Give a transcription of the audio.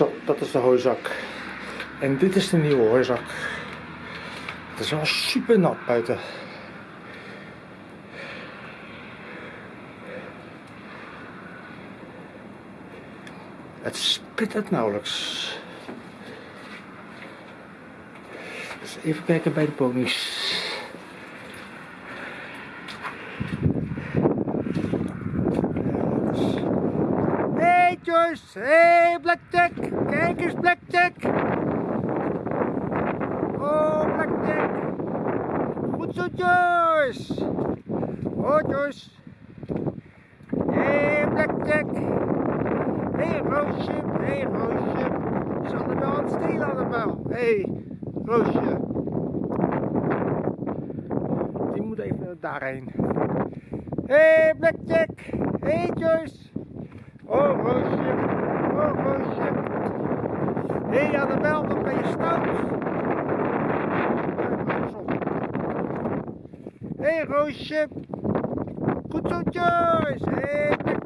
Zo, dat is de hooizak. En dit is de nieuwe hooizak. Het is wel super nat buiten. Het spit het nauwelijks. Dus even kijken bij de ponies. Joyce, hey Blackjack, kijk eens Blackjack. Oh Blackjack, goed zo Joyce. Oh Joyce. Hey Blackjack. Hey Roosje, hey Roosje. Is allemaal aan het stelen allemaal. Hey Roosje. Die moet even daarheen. Hey Blackjack, hey Joyce. Oh Roosje. Hé hey, Annabel, wat ben je stout? Hé hey, Roosje. Goed zo Joyce. Hé